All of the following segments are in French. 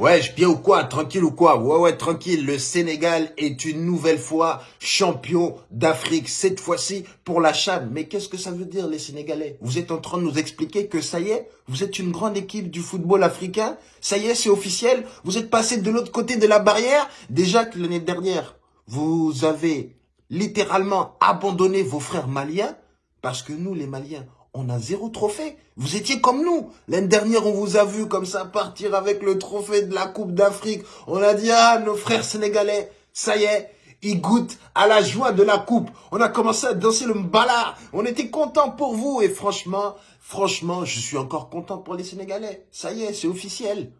Ouais, je bien ou quoi Tranquille ou quoi? Ouais, ouais, tranquille. Le Sénégal est une nouvelle fois champion d'Afrique. Cette fois-ci pour la Chane. Mais qu'est-ce que ça veut dire, les Sénégalais? Vous êtes en train de nous expliquer que ça y est, vous êtes une grande équipe du football africain? Ça y est, c'est officiel? Vous êtes passé de l'autre côté de la barrière? Déjà que l'année dernière, vous avez littéralement abandonné vos frères maliens? Parce que nous, les Maliens, on a zéro trophée. Vous étiez comme nous. L'année dernière, on vous a vu comme ça partir avec le trophée de la Coupe d'Afrique. On a dit, ah, nos frères sénégalais, ça y est, ils goûtent à la joie de la coupe. On a commencé à danser le mbala. On était content pour vous. Et franchement, franchement, je suis encore content pour les Sénégalais. Ça y est, c'est officiel.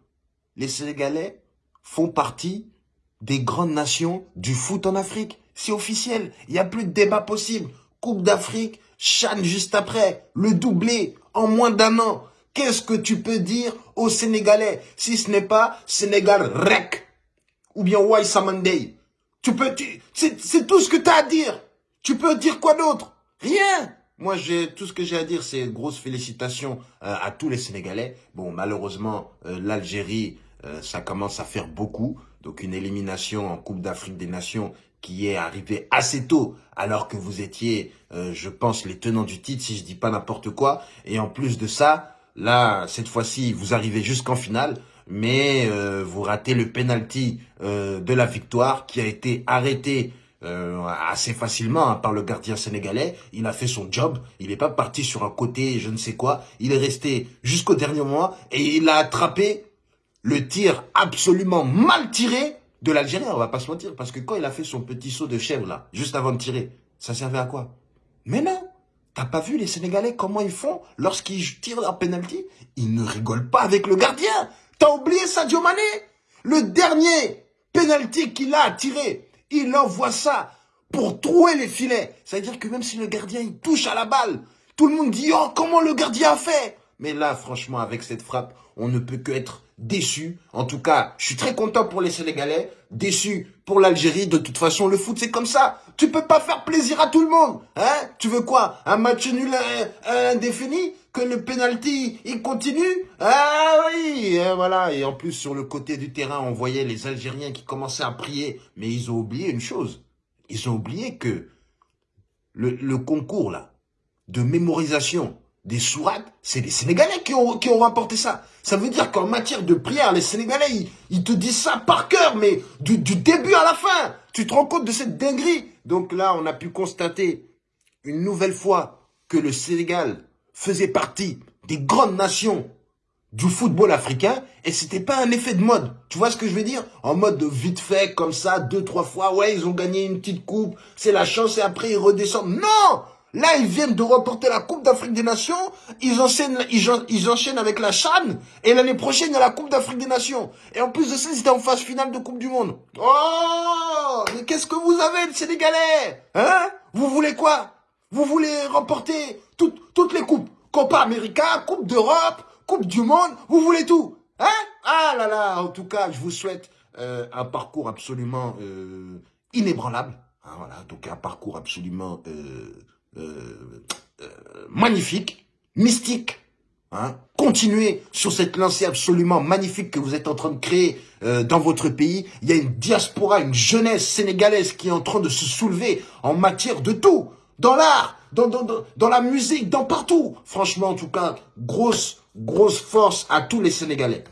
Les Sénégalais font partie des grandes nations du foot en Afrique. C'est officiel. Il n'y a plus de débat possible. Coupe d'Afrique, Chan juste après, le doublé en moins d'un an. Qu'est-ce que tu peux dire aux Sénégalais si ce n'est pas Sénégal rec ou bien Wai Samandei Tu peux, c'est tout ce que tu as à dire. Tu peux dire quoi d'autre? Rien. Moi, j'ai tout ce que j'ai à dire, c'est grosse félicitations euh, à tous les Sénégalais. Bon, malheureusement, euh, l'Algérie, euh, ça commence à faire beaucoup. Donc, une élimination en Coupe d'Afrique des Nations, qui est arrivé assez tôt, alors que vous étiez, euh, je pense, les tenants du titre, si je dis pas n'importe quoi. Et en plus de ça, là, cette fois-ci, vous arrivez jusqu'en finale, mais euh, vous ratez le penalty euh, de la victoire qui a été arrêté assez facilement hein, par le gardien sénégalais. Il a fait son job. Il n'est pas parti sur un côté, je ne sais quoi. Il est resté jusqu'au dernier moment et il a attrapé le tir absolument mal tiré de l'Algérien, on va pas se mentir. Parce que quand il a fait son petit saut de chèvre, là, juste avant de tirer, ça servait à quoi? Mais non T'as pas vu les Sénégalais, comment ils font lorsqu'ils tirent leur penalty? Ils ne rigolent pas avec le gardien T'as oublié Sadio Mané Le dernier penalty qu'il a tiré, il envoie ça pour trouer les filets. C'est-à-dire que même si le gardien il touche à la balle, tout le monde dit « Oh, comment le gardien a fait ?» Mais là, franchement, avec cette frappe, on ne peut que être déçu. En tout cas, je suis très content pour les Sénégalais, déçu pour l'Algérie. De toute façon, le foot, c'est comme ça. Tu peux pas faire plaisir à tout le monde. Hein Tu veux quoi? Un match nul indéfini? Que le penalty, il continue? Ah oui et Voilà. Et en plus, sur le côté du terrain, on voyait les Algériens qui commençaient à prier. Mais ils ont oublié une chose. Ils ont oublié que le, le concours, là, de mémorisation des sourates, c'est les Sénégalais qui ont, qui ont remporté ça. Ça veut dire qu'en matière de prière, les Sénégalais, ils, te disent ça par cœur, mais du, du, début à la fin. Tu te rends compte de cette dinguerie? Donc là, on a pu constater une nouvelle fois que le Sénégal faisait partie des grandes nations du football africain et c'était pas un effet de mode. Tu vois ce que je veux dire? En mode de vite fait, comme ça, deux, trois fois, ouais, ils ont gagné une petite coupe, c'est la chance et après ils redescendent. Non Là, ils viennent de remporter la Coupe d'Afrique des Nations. Ils enchaînent, ils, enchaînent avec la Chan. Et l'année prochaine, il y a la Coupe d'Afrique des Nations. Et en plus de ça, ils étaient en phase finale de Coupe du Monde. Oh Mais qu'est-ce que vous avez, les Sénégalais? Hein? Vous voulez quoi? Vous voulez remporter toutes, toutes les coupes? Copa América, Coupe d'Europe, Coupe du Monde. Vous voulez tout? Hein? Ah là là En tout cas, je vous souhaite euh, un parcours absolument euh, inébranlable. Hein, voilà, donc un parcours absolument... Euh, euh, euh, magnifique, mystique. Hein. Continuez sur cette lancée absolument magnifique que vous êtes en train de créer euh, dans votre pays. Il y a une diaspora, une jeunesse sénégalaise qui est en train de se soulever en matière de tout. Dans l'art, dans, dans, dans la musique, dans partout. Franchement, en tout cas, grosse, grosse force à tous les Sénégalais.